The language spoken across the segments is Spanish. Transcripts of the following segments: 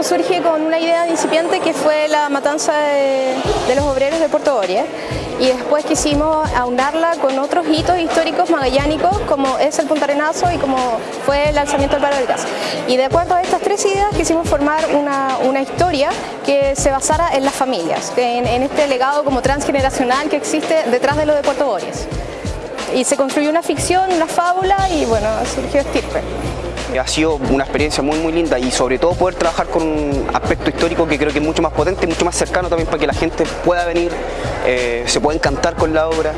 esto surge con una idea incipiente que fue la matanza de, los obreros de Puerto Borie y después quisimos aunarla con otros hitos históricos magallánicos como es el Punta Arenazo y como fue el alzamiento del paro del gas. Y de acuerdo a estas tres ideas quisimos formar una, historia que se basara en las familias, en, este legado como transgeneracional que existe detrás de lo de Puerto Bories. Y se construyó una ficción, una fábula y bueno, surgió Estirpe. Ha sido una experiencia muy muy linda y sobre todo poder trabajar con un aspecto histórico que creo que es mucho más potente, mucho más cercano también para que la gente pueda venir, eh, se pueda encantar con la obra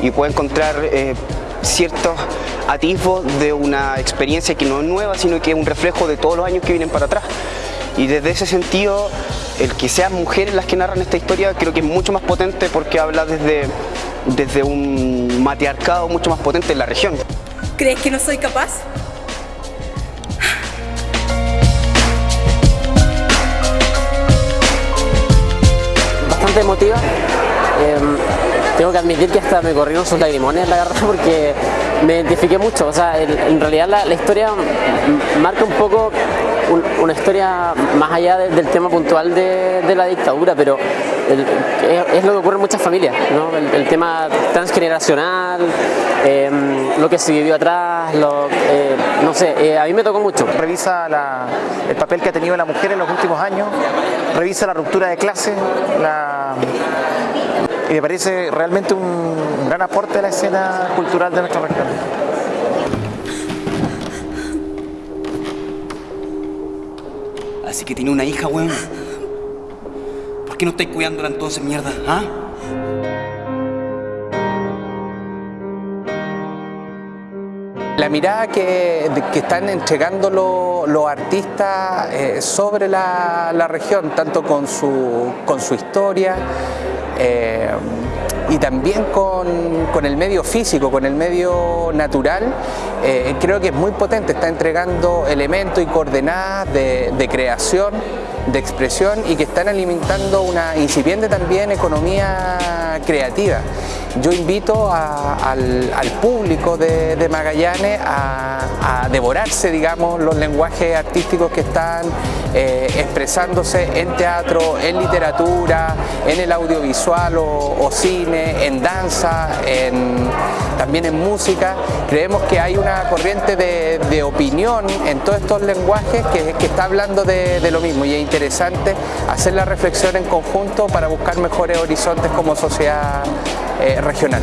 y pueda encontrar eh, ciertos atisbos de una experiencia que no es nueva, sino que es un reflejo de todos los años que vienen para atrás. Y desde ese sentido, el que sean mujeres las que narran esta historia creo que es mucho más potente porque habla desde, desde un matriarcado mucho más potente en la región. ¿Crees que no soy capaz? Emotiva. Em, tengo que admitir que hasta me corrieron sus lagrimones, la verdad, porque me identifiqué mucho. O sea, en realidad la, historia marca un poco una historia más allá del tema puntual de, la dictadura, pero es, lo que ocurre en muchas familias, el, tema transgeneracional, em, lo que se vivió atrás, eh, no sé, eh, a mí me tocó mucho. Revisa el papel que ha tenido la mujer en los últimos años, revisa la ruptura de clase, y me parece realmente un gran aporte a la escena cultural de nuestra región. Así que tiene una hija, weón. ¿Por qué no estáis cuidándola entonces, mierda? ¿Ah? La mirada que, están entregando los artistas eh, sobre la, región, tanto con su, con su historia eh, y también con, el medio físico, con el medio natural, eh, creo que es muy potente, está entregando elementos y coordenadas de, de creación, de expresión y que están alimentando una incipiente también economía creativa. Yo invito al, público de, Magallanes a, devorarse, digamos, los lenguajes artísticos que están eh, expresándose en teatro, en literatura, en el audiovisual o, cine, en danza, también en música. Creemos que hay una corriente de, opinión en todos estos lenguajes que, está hablando de, de lo mismo y es interesante hacer la reflexión en conjunto para buscar mejores horizontes como sociedad eh, regional.